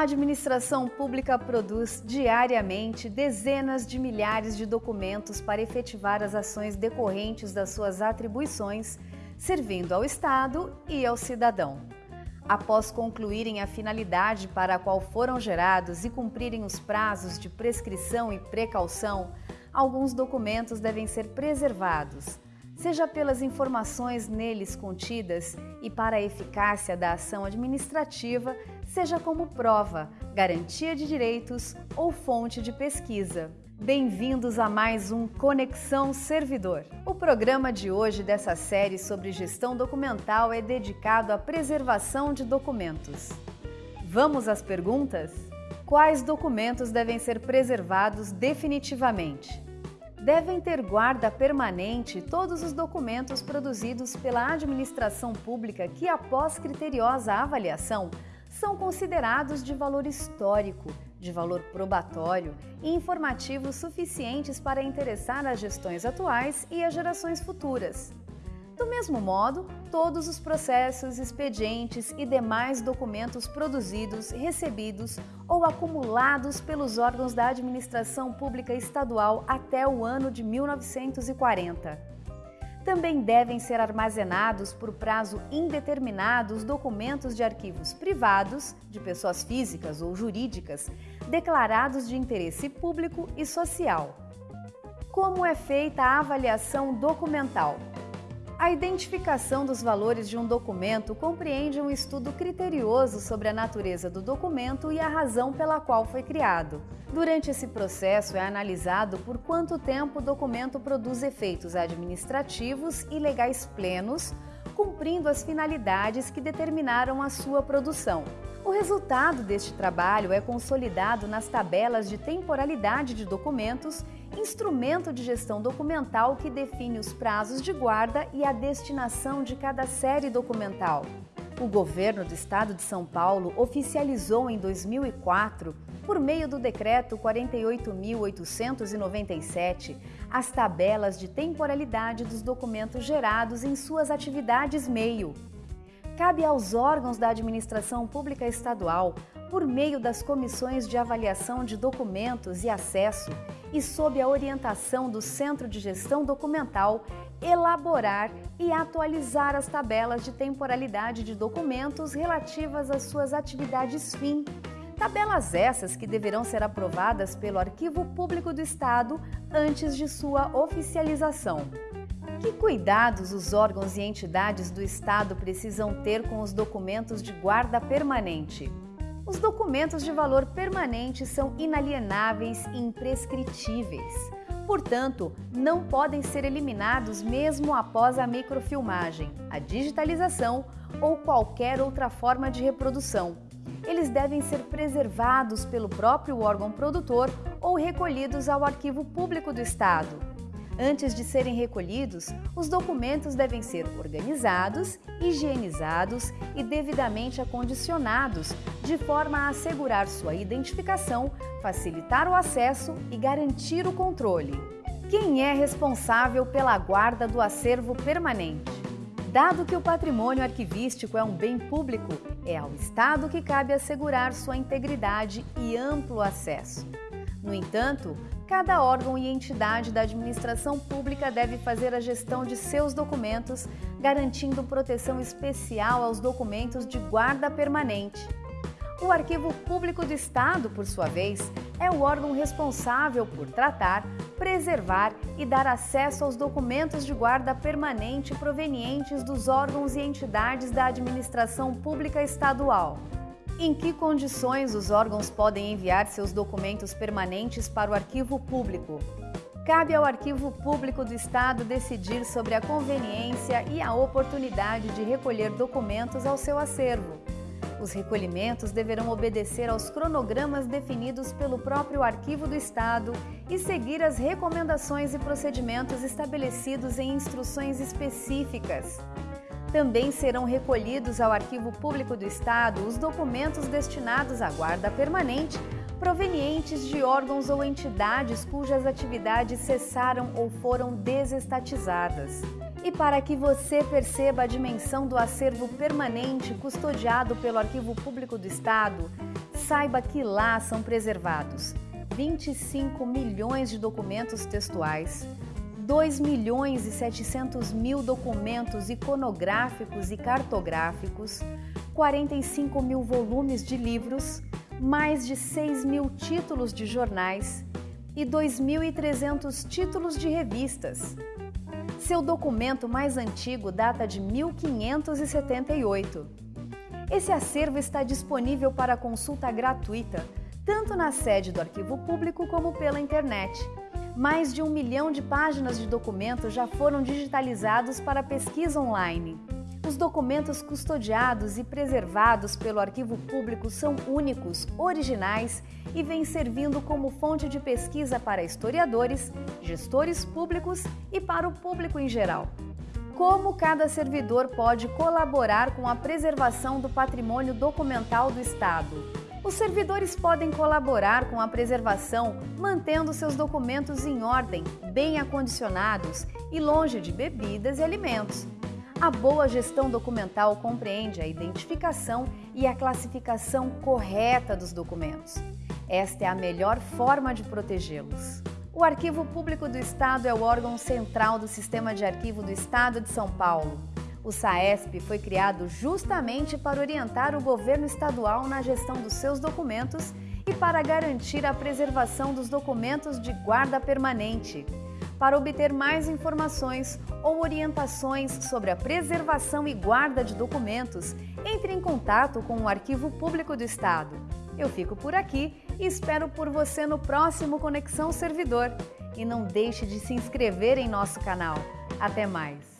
A administração pública produz diariamente dezenas de milhares de documentos para efetivar as ações decorrentes das suas atribuições, servindo ao Estado e ao cidadão. Após concluírem a finalidade para a qual foram gerados e cumprirem os prazos de prescrição e precaução, alguns documentos devem ser preservados seja pelas informações neles contidas e para a eficácia da ação administrativa, seja como prova, garantia de direitos ou fonte de pesquisa. Bem-vindos a mais um Conexão Servidor. O programa de hoje dessa série sobre gestão documental é dedicado à preservação de documentos. Vamos às perguntas? Quais documentos devem ser preservados definitivamente? Devem ter guarda permanente todos os documentos produzidos pela administração pública que, após criteriosa avaliação, são considerados de valor histórico, de valor probatório e informativo suficientes para interessar as gestões atuais e as gerações futuras. Do mesmo modo, todos os processos, expedientes e demais documentos produzidos, recebidos ou acumulados pelos órgãos da administração pública estadual até o ano de 1940. Também devem ser armazenados por prazo indeterminado os documentos de arquivos privados, de pessoas físicas ou jurídicas, declarados de interesse público e social. Como é feita a avaliação documental? A identificação dos valores de um documento compreende um estudo criterioso sobre a natureza do documento e a razão pela qual foi criado. Durante esse processo é analisado por quanto tempo o documento produz efeitos administrativos e legais plenos, cumprindo as finalidades que determinaram a sua produção. O resultado deste trabalho é consolidado nas tabelas de temporalidade de documentos, instrumento de gestão documental que define os prazos de guarda e a destinação de cada série documental. O governo do estado de São Paulo oficializou em 2004, por meio do decreto 48.897, as tabelas de temporalidade dos documentos gerados em suas atividades meio cabe aos órgãos da administração pública estadual, por meio das comissões de avaliação de documentos e acesso e sob a orientação do Centro de Gestão Documental, elaborar e atualizar as tabelas de temporalidade de documentos relativas às suas atividades fim. Tabelas essas que deverão ser aprovadas pelo Arquivo Público do Estado antes de sua oficialização. Que cuidados os órgãos e entidades do Estado precisam ter com os documentos de guarda permanente? Os documentos de valor permanente são inalienáveis e imprescritíveis. Portanto, não podem ser eliminados mesmo após a microfilmagem, a digitalização ou qualquer outra forma de reprodução. Eles devem ser preservados pelo próprio órgão produtor ou recolhidos ao Arquivo Público do Estado. Antes de serem recolhidos, os documentos devem ser organizados, higienizados e devidamente acondicionados, de forma a assegurar sua identificação, facilitar o acesso e garantir o controle. Quem é responsável pela guarda do acervo permanente? Dado que o patrimônio arquivístico é um bem público, é ao Estado que cabe assegurar sua integridade e amplo acesso. No entanto, cada órgão e entidade da administração pública deve fazer a gestão de seus documentos, garantindo proteção especial aos documentos de guarda permanente. O Arquivo Público do Estado, por sua vez, é o órgão responsável por tratar, preservar e dar acesso aos documentos de guarda permanente provenientes dos órgãos e entidades da administração pública estadual. Em que condições os órgãos podem enviar seus documentos permanentes para o arquivo público? Cabe ao Arquivo Público do Estado decidir sobre a conveniência e a oportunidade de recolher documentos ao seu acervo. Os recolhimentos deverão obedecer aos cronogramas definidos pelo próprio Arquivo do Estado e seguir as recomendações e procedimentos estabelecidos em instruções específicas. Também serão recolhidos ao Arquivo Público do Estado os documentos destinados à guarda permanente provenientes de órgãos ou entidades cujas atividades cessaram ou foram desestatizadas. E para que você perceba a dimensão do acervo permanente custodiado pelo Arquivo Público do Estado, Saiba que lá são preservados 25 milhões de documentos textuais, 2 milhões e 700 mil documentos iconográficos e cartográficos, 45 mil volumes de livros, mais de 6 mil títulos de jornais e 2.300 títulos de revistas. Seu documento mais antigo data de 1578. Esse acervo está disponível para consulta gratuita, tanto na sede do Arquivo Público como pela internet. Mais de um milhão de páginas de documentos já foram digitalizados para pesquisa online. Os documentos custodiados e preservados pelo arquivo público são únicos, originais e vêm servindo como fonte de pesquisa para historiadores, gestores públicos e para o público em geral. Como cada servidor pode colaborar com a preservação do patrimônio documental do Estado? Os servidores podem colaborar com a preservação mantendo seus documentos em ordem, bem acondicionados e longe de bebidas e alimentos a boa gestão documental compreende a identificação e a classificação correta dos documentos. Esta é a melhor forma de protegê-los. O Arquivo Público do Estado é o órgão central do Sistema de Arquivo do Estado de São Paulo. O SAESP foi criado justamente para orientar o governo estadual na gestão dos seus documentos e para garantir a preservação dos documentos de guarda permanente. Para obter mais informações ou orientações sobre a preservação e guarda de documentos, entre em contato com o Arquivo Público do Estado. Eu fico por aqui e espero por você no próximo Conexão Servidor. E não deixe de se inscrever em nosso canal. Até mais!